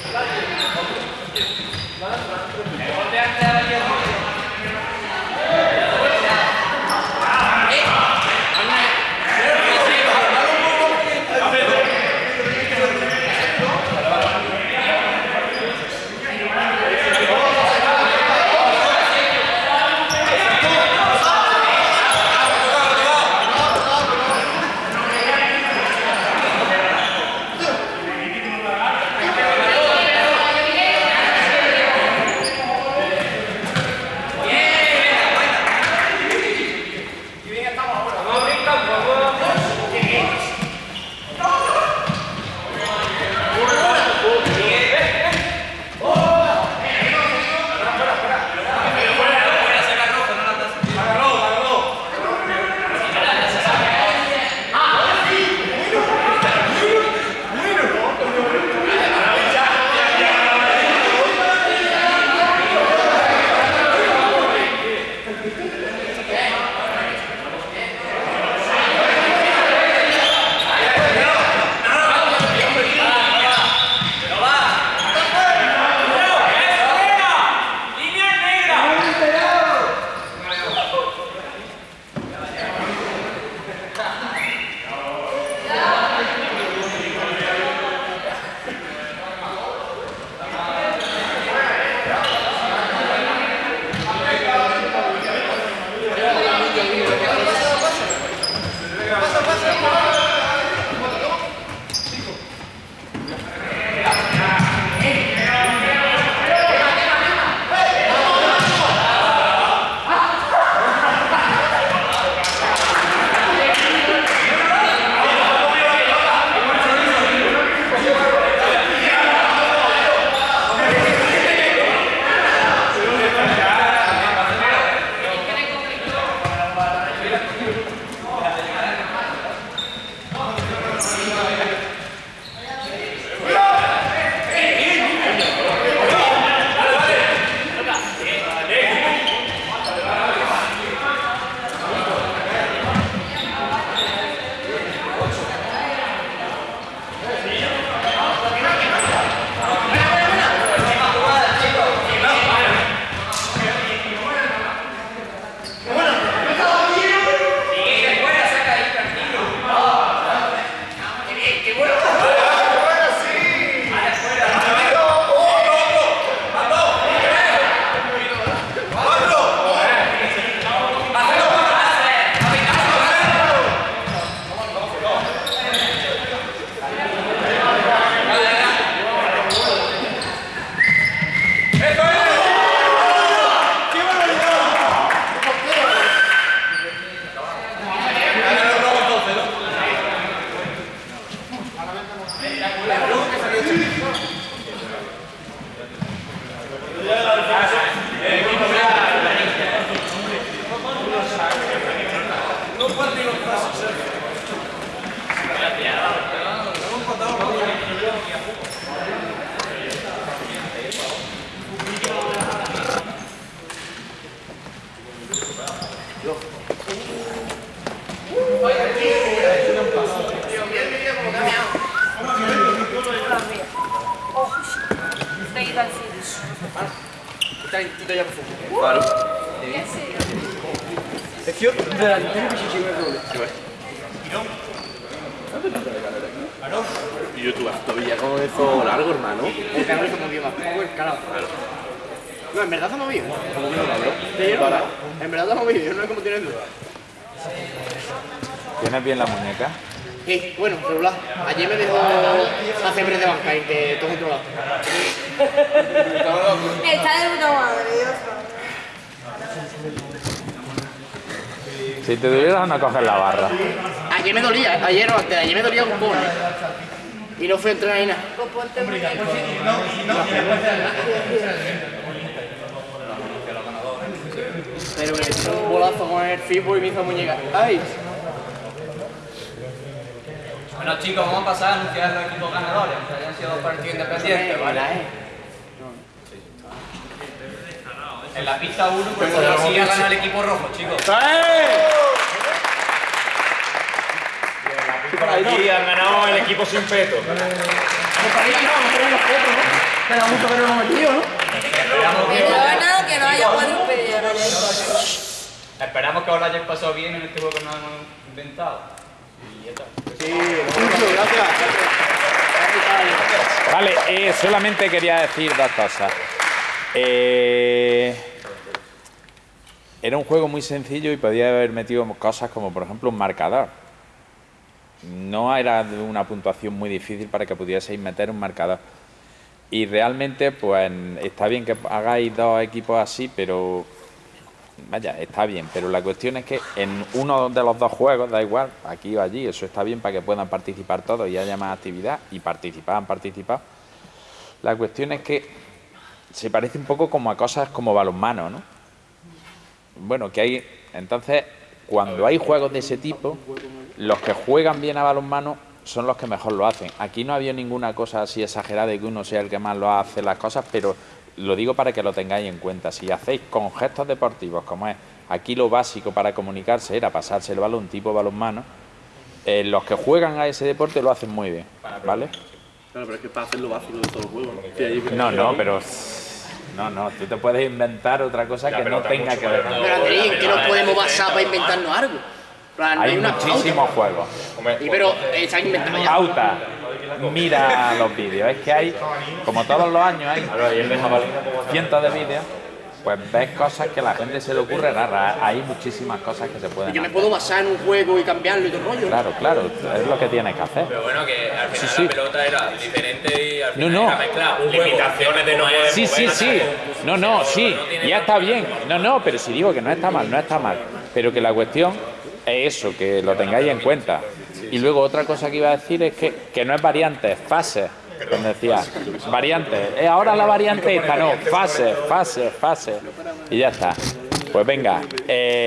Thank you. Que io veramente mi ci ci vuole. Y yo tu todavía con eso largo, hermano. El cabrón se movió más poco el carajo. No, en verdad se movió. ¿Cómo que no, cabrón? Sí, ¿no? En verdad se movió, yo no sé cómo tiene duda. ¿Tienes bien la muñeca? Sí, bueno, celular. Ayer me dejó hacer break de banca y que todo controlado. Está de puta madre, Dios. Si te duvieras no coges la barra. Ayer me dolía, ayer o antes, ayer me dolía un poco. Y no fui a entrenar ni nada. Pero me echó un bolazo con el fibo y me hizo muñeca. ¡Ay! Bueno chicos, vamos a pasar a anunciar los equipos ganadores, que hayan sido dos partidos independientes, ¿vale? En la pista 1, pues sí ganado el equipo rojo, chicos. Aquí han ganado el equipo sin peto. Me da mucho que metido, ¿no? Esperamos Que que, no haga nada que no haya podido impedir a nadie. esperamos que os lo hayáis pasado bien en este juego que nos hemos inventado. Y ya está. Sí, mucho, gracias. Vale, eh, solamente quería decir dos cosas. Eh, era un juego muy sencillo y podía haber metido cosas como, por ejemplo, un marcador. No era una puntuación muy difícil para que pudieseis meter un marcador. Y realmente, pues, está bien que hagáis dos equipos así, pero Vaya, está bien, pero la cuestión es que en uno de los dos juegos, da igual, aquí o allí, eso está bien para que puedan participar todos y haya más actividad y participar, han participado. La cuestión es que se parece un poco como a cosas como balonmano, ¿no? Bueno, que hay, entonces, cuando hay juegos de ese tipo, los que juegan bien a balonmano son los que mejor lo hacen. Aquí no había ninguna cosa así exagerada de que uno sea el que más lo hace las cosas, pero lo digo para que lo tengáis en cuenta. Si hacéis con gestos deportivos, como es Aquí lo básico para comunicarse era pasarse el balón tipo balonmano. Eh, los que juegan a ese deporte lo hacen muy bien, ¿vale? Claro, pero es que para hacer lo básico de todos los juegos. ¿no? No, no, pero... No, no, tú te puedes inventar otra cosa que no tenga que ver con Pero Andrés, ¿en qué nos podemos basar para inventarnos algo? Plan, no Hay muchísimos juegos. Y pero eh, se ha inventado ya. Pauta. Mira los vídeos. Es que hay, como todos los años, hay cientos de vídeos. Pues ves cosas que a la gente se le ocurre raras. Hay muchísimas cosas que se pueden Yo me hacer. puedo basar en un juego y cambiarlo y todo el rollo. Claro, claro, es lo que tienes que hacer. Pero bueno, que al final sí. la pelota era diferente y al No, final no. era un juego. Limitaciones de no poder Sí, sí, sí. No, no, sí. Ya está bien. No, no, pero si digo que no está mal, no está mal. Pero que la cuestión es eso, que lo tengáis en cuenta. Y luego otra cosa que iba a decir es que, que no es variante, es fase. Cuando decía, variante. Eh, ahora la variante esta, no, fase, fase, fase. Y ya está. Pues venga. eh,